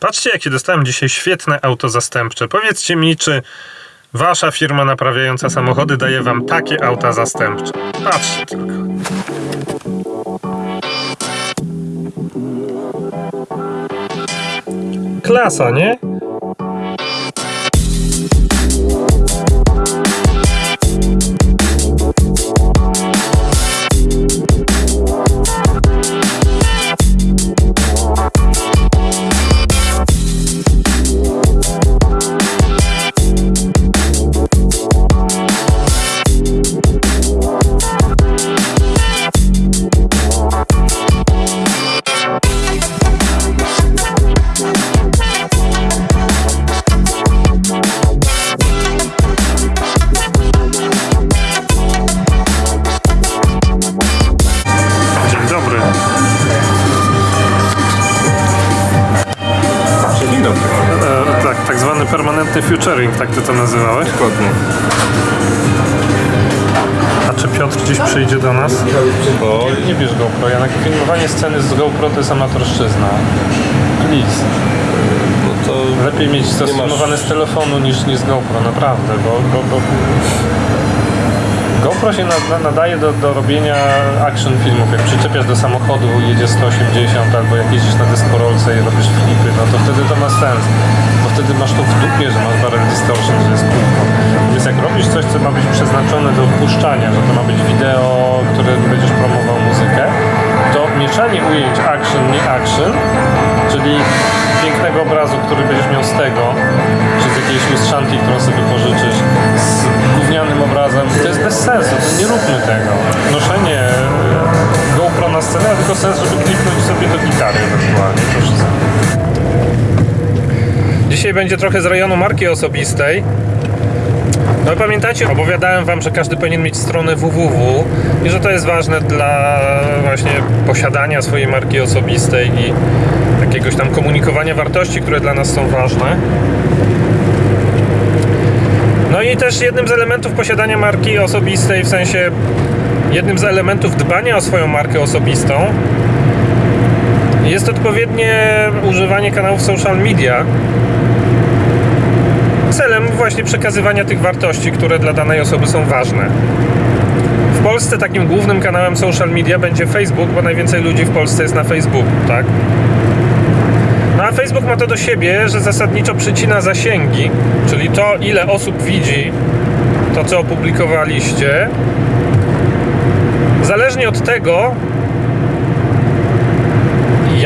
Patrzcie, jakie dostałem dzisiaj świetne auto zastępcze. Powiedzcie mi, czy wasza firma naprawiająca samochody daje wam takie auta zastępcze. Patrzcie tylko. Klasa, nie? Permanentny futuring, tak ty to nazywałeś. Dokładnie. A czy Piotr gdzieś przyjdzie do nas? Bo Nie bierz GoPro, Janek. Filmowanie sceny z GoPro to jest amatorszczyzna. Please. no to Lepiej mieć to Nie masz- filmowane z telefonu niż, niż z GoPro, naprawdę, bo, bo, bo GoPro się na- nadaje do, do robienia action filmów. Jak przyczepiasz do samochodu, jedzie 180 albo jak jeździsz na deskorolce i robisz flipy, no to wtedy to ma sens. Wtedy masz to w dupie, że masz barrel distortion, że jest kółko. Więc jak robisz coś, co ma być przeznaczone do puszczania, że to ma być wideo, które będziesz promował muzykę, to mieszanie ujęć action, nie action, czyli pięknego obrazu, który będziesz miał z tego, czy z jakiejś lustrzanki, którą sobie pożyczysz, z gównianym obrazem, to jest bez sensu, to nie róbmy tego. Noszenie e, GoPro na scenę tylko sens, żeby klipnąć sobie do gitary ewentualnie, to wszystko. Dzisiaj będzie trochę z rejonu marki osobistej. No pamiętacie, opowiadałem wam, że każdy powinien mieć stronę www i że to jest ważne dla właśnie posiadania swojej marki osobistej i jakiegoś tam komunikowania wartości, które dla nas są ważne. No i też jednym z elementów posiadania marki osobistej, w sensie jednym z elementów dbania o swoją markę osobistą jest odpowiednie używanie kanałów social media celem właśnie przekazywania tych wartości, które dla danej osoby są ważne. W Polsce takim głównym kanałem social media będzie Facebook, bo najwięcej ludzi w Polsce jest na Facebooku, tak? No a Facebook ma to do siebie, że zasadniczo przycina zasięgi, czyli to, ile osób widzi to, co opublikowaliście, zależnie od tego,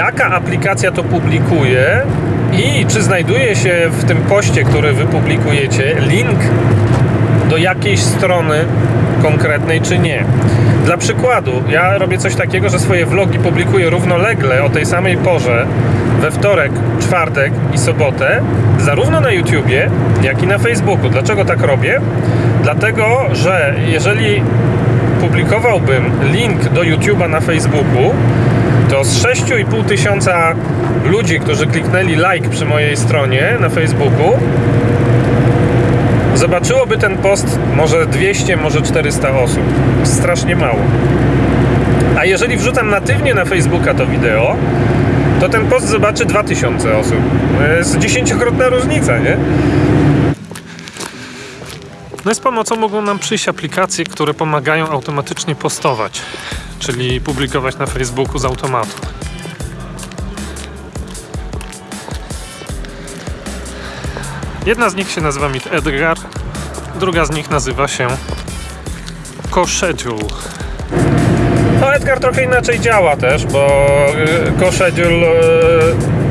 jaka aplikacja to publikuje i czy znajduje się w tym poście, który wypublikujecie, link do jakiejś strony konkretnej, czy nie. Dla przykładu, ja robię coś takiego, że swoje vlogi publikuję równolegle o tej samej porze we wtorek, czwartek i sobotę, zarówno na YouTubie, jak i na Facebooku. Dlaczego tak robię? Dlatego, że jeżeli publikowałbym link do YouTube'a na Facebooku, 6,5 tysiąca ludzi, którzy kliknęli like przy mojej stronie na Facebooku, zobaczyłoby ten post może 200, może 400 osób. Strasznie mało. A jeżeli wrzucam natywnie na Facebooka to wideo, to ten post zobaczy 2000 osób. To jest dziesięciokrotna różnica, nie? No z pomocą mogą nam przyjść aplikacje, które pomagają automatycznie postować, czyli publikować na Facebooku z automatu. Jedna z nich się nazywa Meet Edgar, druga z nich nazywa się CoSchedule. No Edgar trochę inaczej działa też, bo y, CoSchedule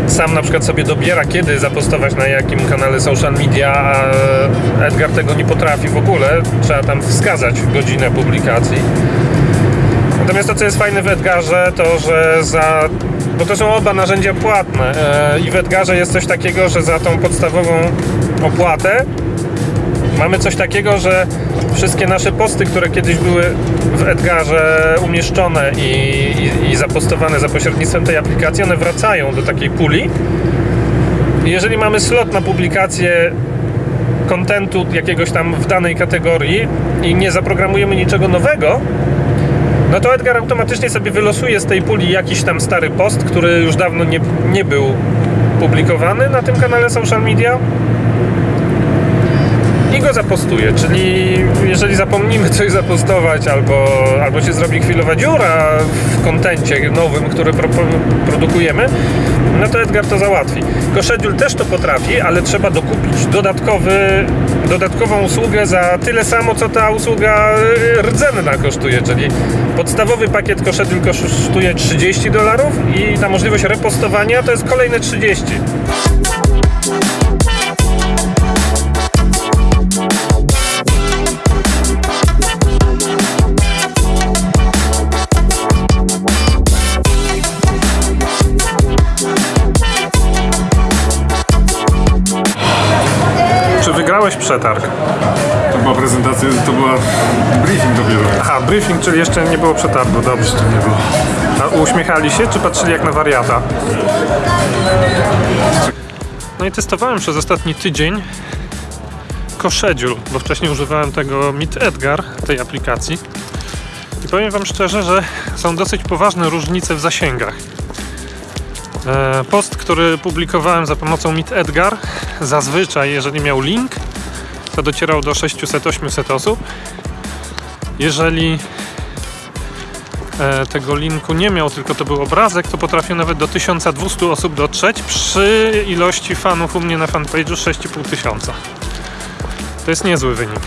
y, sam na przykład sobie dobiera kiedy zapostować na jakim kanale social media, a Edgar tego nie potrafi w ogóle. Trzeba tam wskazać godzinę publikacji. Natomiast to, co jest fajne w Edgarze, to że za. Bo to są oba narzędzia płatne. e, I w Edgarze jest coś takiego, że za tą podstawową opłatę mamy coś takiego, że wszystkie nasze posty, które kiedyś były w Edgarze umieszczone i, i, i zapostowane za pośrednictwem tej aplikacji, one wracają do takiej puli. Jeżeli mamy slot na publikację kontentu jakiegoś tam w danej kategorii i nie zaprogramujemy niczego nowego, no to Edgar automatycznie sobie wylosuje z tej puli jakiś tam stary post, który już dawno nie, nie był opublikowany na tym kanale social media i go zapostuję. Czyli jeżeli zapomnimy coś zapostować albo, albo się zrobi chwilowa dziura w kontencie nowym, który pro, produkujemy, no to Edgar to załatwi. Koszediul też to potrafi, ale trzeba dokupić dodatkowy, dodatkową usługę za tyle samo, co ta usługa y, rdzenna kosztuje, czyli podstawowy pakiet Koszediul kosztuje 30 dolarów i ta możliwość repostowania to jest kolejne 30. Przetarg? To była prezentacja, to była briefing dopiero. Aha, briefing, czyli jeszcze nie było przetargu, dobrze. To nie było. A uśmiechali się, czy patrzyli jak na wariata? No i testowałem przez ostatni tydzień Koszediul, bo wcześniej używałem tego Meet Edgar, tej aplikacji. I powiem Wam szczerze, że są dosyć poważne różnice w zasięgach. E, Post, który publikowałem za pomocą Meet Edgar, zazwyczaj, jeżeli miał link, to docierał do 600-800 osób. Jeżeli e, tego linku nie miał, tylko to był obrazek, to potrafił nawet do 1200 osób dotrzeć przy ilości fanów u mnie na fanpage'u 6500. tysiąca. To jest niezły wynik.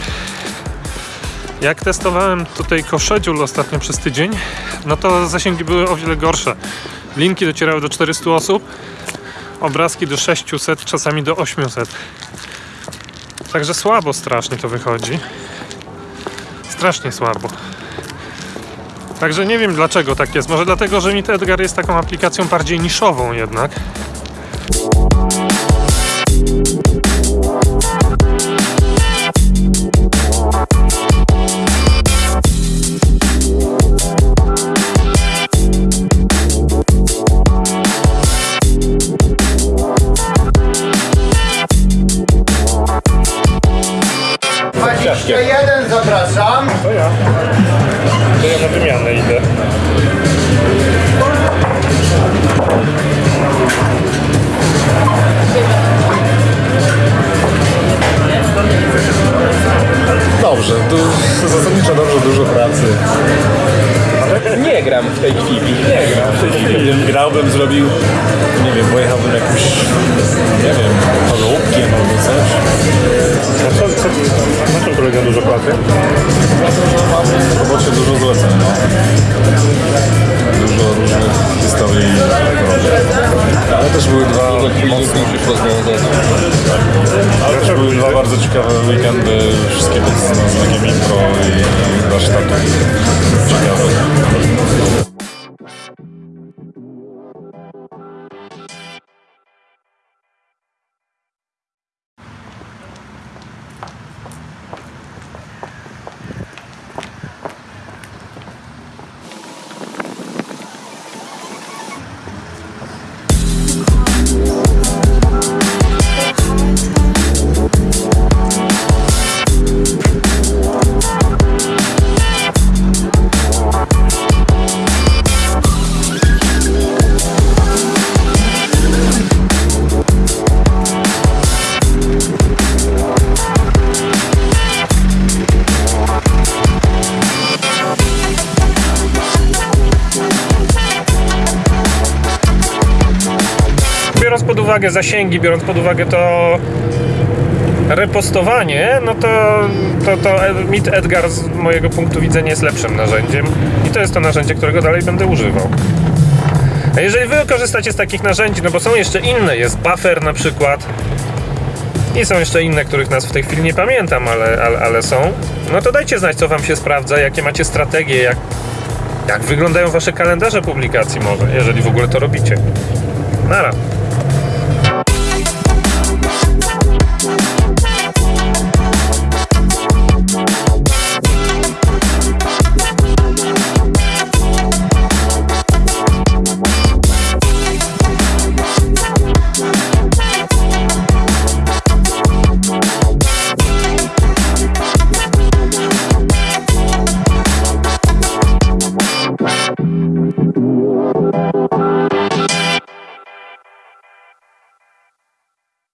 Jak testowałem tutaj Koszediul ostatnio przez tydzień, no to zasięgi były o wiele gorsze. Linki docierały do 400 osób, obrazki do 600, czasami do 800. Także słabo strasznie to wychodzi. Strasznie słabo. Także nie wiem dlaczego tak jest. Może dlatego, że Meet Edgar jest taką aplikacją bardziej niszową jednak. Tej chwili. Nie gram w tej chwili. Gdybym grałbym, zrobił, nie wiem, pojechałbym jakimś, nie wiem, chorobkiem albo coś. A co, co, na czym polega dużo pracy? W robocie dużo zleceń, no. Dużo różnych historii. Ale też były dwa mocne, ale też były dwa bardzo ciekawe weekendy, wszystkie pod znakiem impro i warsztatów ciekawych. Uwagę zasięgi, biorąc pod uwagę to repostowanie, no to, to, to Meet Edgar z mojego punktu widzenia jest lepszym narzędziem i to jest to narzędzie, którego dalej będę używał. A jeżeli wy korzystacie z takich narzędzi, no bo są jeszcze inne, jest Buffer na przykład i są jeszcze inne, których nas w tej chwili nie pamiętam, ale, ale, ale są, no to dajcie znać, co wam się sprawdza, jakie macie strategie, jak, jak wyglądają wasze kalendarze publikacji może, jeżeli w ogóle to robicie. Nara.